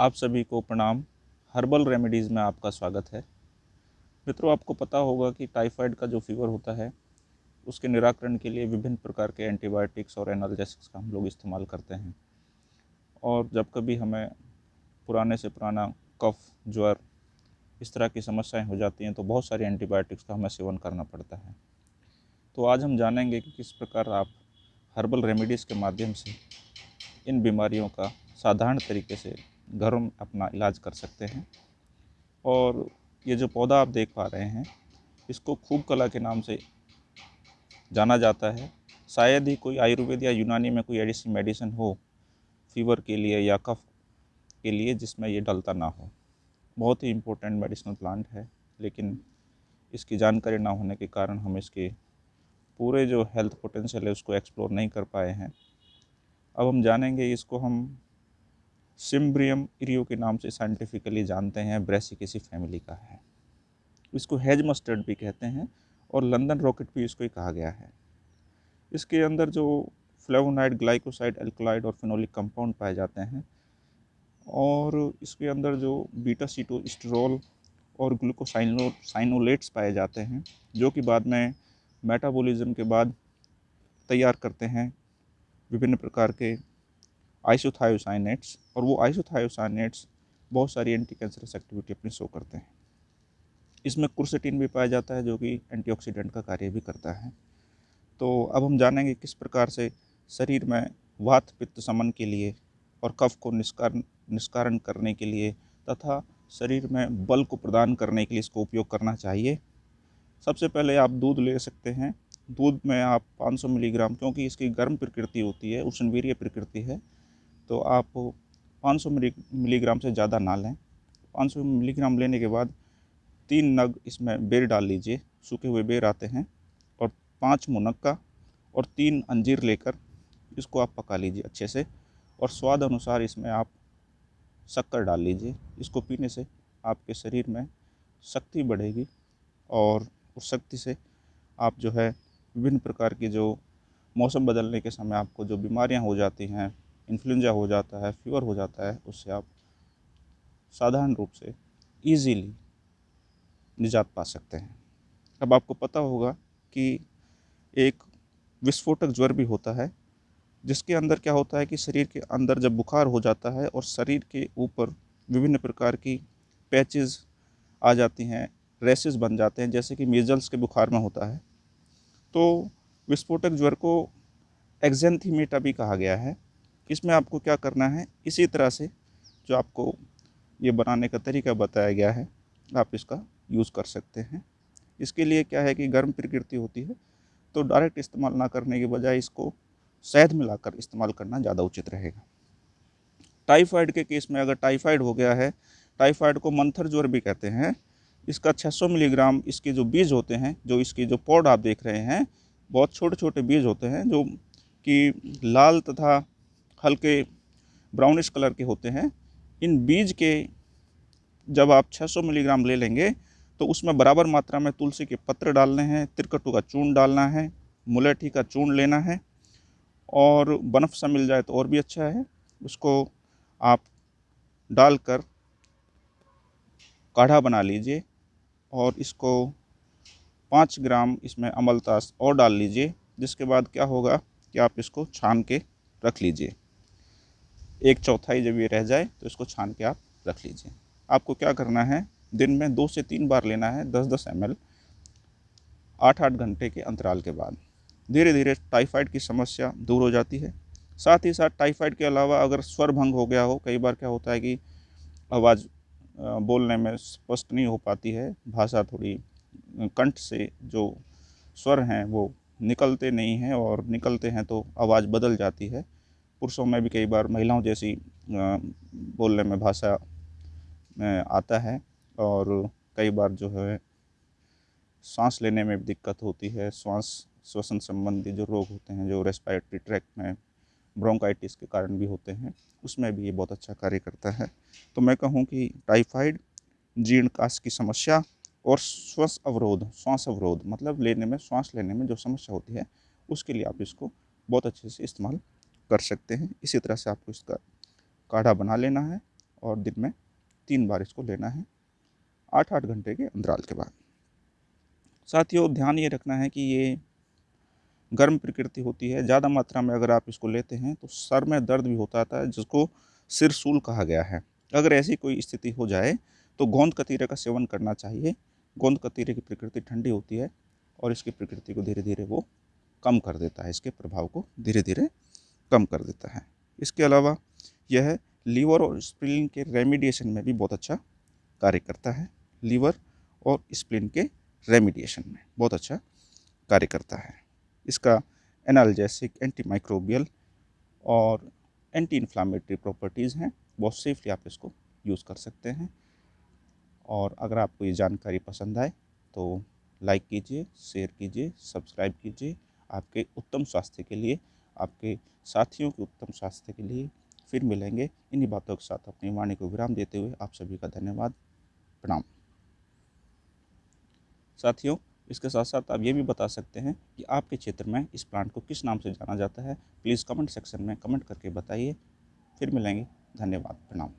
आप सभी को प्रणाम। हर्बल रेमेडीज़ में आपका स्वागत है। मित्रों, आपको पता होगा कि टाइफाइड का जो फीवर होता है, उसके निराकरण के लिए विभिन्न प्रकार के एंटीबायोटिक्स और एनाल्जेसिक्स का हम लोग इस्तेमाल करते हैं। और जब कभी हमें पुराने से पुराना कफ ज्वर इस तरह की समस्याएँ हो जाती हैं तो बहुत सारी एंटीबायोटिक्स का हमें सेवन करना पड़ता है। तो आज हम जानेंगे कि किस प्रकार आप हर्बल रेमेडीज़ के माध्यम से इन बीमारियों का साधारण तरीके से घरों में अपना इलाज कर सकते हैं। और ये जो पौधा आप देख पा रहे हैं, इसको खूब कला के नाम से जाना जाता है। शायद ही कोई आयुर्वेद या यूनानी में कोई ऐसी मेडिसिन हो, फीवर के लिए या कफ के लिए, जिसमें ये डलता ना हो। बहुत ही इम्पोर्टेंट मेडिसिनल प्लांट है, लेकिन इसकी जानकारी ना होने के कारण हम इसके पूरे जो हेल्थ पोटेंशियल है, उसको एक्सप्लोर नहीं कर पाए हैं। अब हम जानेंगे इसको हम सिम्ब्रियम इरियो के नाम से साइंटिफिकली जानते हैं ब्रेसिकेसी फैमिली का है। इसको हेज मस्टर्ड भी कहते हैं और लंदन रॉकेट भी इसको ही कहा गया है। इसके अंदर जो फ्लेवोनाइड ग्लाइकोसाइड एल्कोलाइड और फिनोलिक कंपाउंड पाए जाते हैं और इसके अंदर जो बीटा सीटोस्टेरोल और ग्लूकोसाइनो साइनोलेट्स पाए जाते हैं, जो कि बाद में मेटाबॉलिज्म के बाद तैयार करते हैं विभिन्न प्रकार के आइसोथायोसाइनेट्स, और वो आइसोथायोसाइनेट्स बहुत सारी एंटी कैंसरस एक्टिविटी अपनी शो करते हैं। इसमें कुर्सेटिन भी पाया जाता है, जो कि एंटीऑक्सीडेंट का कार्य भी करता है। तो अब हम जानेंगे किस प्रकार से शरीर में वात, पित्त समन के लिए और कफ को निष्कारण निष्कारण करने के लिए तथा शरीर में बल को प्रदान करने के लिए इसको उपयोग करना चाहिए। सबसे पहले आप दूध ले सकते हैं। दूध में आप 500 मिलीग्राम, क्योंकि इसकी गर्म प्रकृति होती है, उष्णवीर्य प्रकृति है तो आप 500 मिलीग्राम से ज़्यादा ना लें। 500 मिलीग्राम लेने के बाद तीन नग इसमें बेर डाल लीजिए, सूखे हुए बेर आते हैं, और पाँच मुनक्का और तीन अंजीर लेकर इसको आप पका लीजिए अच्छे से, और स्वाद अनुसार इसमें आप शक्कर डाल लीजिए। इसको पीने से आपके शरीर में शक्ति बढ़ेगी, और उस शक्ति से आप जो है विभिन्न प्रकार की जो मौसम बदलने के समय आपको जो बीमारियाँ हो जाती हैं इन्फ्लुएंजा हो जाता है फीवर हो जाता है, उससे आप साधारण रूप से इजीली निजात पा सकते हैं। अब आपको पता होगा कि एक विस्फोटक ज्वर भी होता है, जिसके अंदर क्या होता है कि शरीर के अंदर जब बुखार हो जाता है और शरीर के ऊपर विभिन्न प्रकार की पैचेस आ जाती हैं रेसेस बन जाते हैं, जैसे कि मेजल्स के बुखार में होता है तो विस्फोटक ज्वर को एग्जेंथीमेटा भी कहा गया है। इसमें आपको क्या करना है? इसी तरह से जो आपको ये बनाने का तरीका बताया गया है, आप इसका यूज़ कर सकते हैं। इसके लिए क्या है कि गर्म प्रकृति होती है तो डायरेक्ट इस्तेमाल ना करने के बजाय इसको शहद मिलाकर इस्तेमाल करना ज़्यादा उचित रहेगा। टाइफाइड के केस में अगर टाइफाइड हो गया है, टाइफाइड को मंथर ज्वर भी कहते हैं। इसका 600 मिलीग्राम इसके जो बीज होते हैं, जो इसके जो पौड आप देख रहे हैं, बहुत छोटे छोटे बीज होते हैं, जो कि लाल तथा हल्के ब्राउनिश कलर के होते हैं। इन बीज के जब आप 600 मिलीग्राम ले लेंगे तो उसमें बराबर मात्रा में तुलसी के पत्र डालने हैं, तिरकटू का चूर्ण डालना है, मुलेठी का चूर्ण लेना है, और बनफ सा मिल जाए तो और भी अच्छा है। उसको आप डालकर काढ़ा बना लीजिए और इसको पाँच ग्राम इसमें अमलतास और डाल लीजिए, जिसके बाद क्या होगा कि आप इसको छान के रख लीजिए। एक चौथाई जब ये रह जाए तो इसको छान के आप रख लीजिए। आपको क्या करना है? दिन में दो से तीन बार लेना है दस दस एम एल आठ आठ घंटे के अंतराल के बाद। धीरे धीरे टाइफाइड की समस्या दूर हो जाती है। साथ ही साथ टाइफाइड के अलावा अगर स्वर भंग हो गया हो, कई बार क्या होता है कि आवाज़ बोलने में स्पष्ट नहीं हो पाती है, भाषा थोड़ी कंठ से जो स्वर हैं वो निकलते नहीं हैं और निकलते हैं तो आवाज़ बदल जाती है। पुरुषों में भी कई बार महिलाओं जैसी बोलने में भाषा में आता है और कई बार जो है सांस लेने में भी दिक्कत होती है। श्वास श्वसन संबंधी जो रोग होते हैं, जो रेस्पायरेटरी ट्रैक में ब्रोंकाइटिस के कारण भी होते हैं, उसमें भी ये बहुत अच्छा कार्य करता है। तो मैं कहूँ कि टाइफाइड जीर्णकाश की समस्या और श्वास अवरोध श्वास अवरोध मतलब लेने में, श्वास लेने में जो समस्या होती है, उसके लिए आप इसको बहुत अच्छे से इस्तेमाल कर सकते हैं। इसी तरह से आपको इसका काढ़ा बना लेना है और दिन में तीन बार इसको लेना है आठ आठ घंटे के अंतराल के बाद। साथियों ध्यान ये रखना है कि ये गर्म प्रकृति होती है। ज़्यादा मात्रा में अगर आप इसको लेते हैं तो सर में दर्द भी होता है जिसको सिरसूल कहा गया है। अगर ऐसी कोई स्थिति हो जाए तो गोंद कतीरे का सेवन करना चाहिए। गोंद कतीरे की प्रकृति ठंडी होती है और इसकी प्रकृति को धीरे धीरे वो कम कर देता है। इसके प्रभाव को धीरे धीरे कम कर देता है। इसके अलावा यह लीवर और स्प्लिन के रेमिडिएशन में भी बहुत अच्छा कार्य करता है। लीवर और स्प्लिन के रेमिडिएशन में बहुत अच्छा कार्य करता है। इसका एनाल्जेसिक एंटी माइक्रोबियल और एंटी इन्फ्लामेटरी प्रॉपर्टीज़ हैं। बहुत सेफली आप इसको यूज़ कर सकते हैं। और अगर आपको ये जानकारी पसंद आए तो लाइक कीजिए शेयर कीजिए सब्सक्राइब कीजिए। आपके उत्तम स्वास्थ्य के लिए आपके साथियों के उत्तम स्वास्थ्य के लिए फिर मिलेंगे। इन्हीं बातों के साथ अपनी वाणी को विराम देते हुए आप सभी का धन्यवाद। प्रणाम। साथियों, इसके साथ साथ आप ये भी बता सकते हैं कि आपके क्षेत्र में इस प्लांट को किस नाम से जाना जाता है। प्लीज़ कमेंट सेक्शन में कमेंट करके बताइए। फिर मिलेंगे। धन्यवाद। प्रणाम।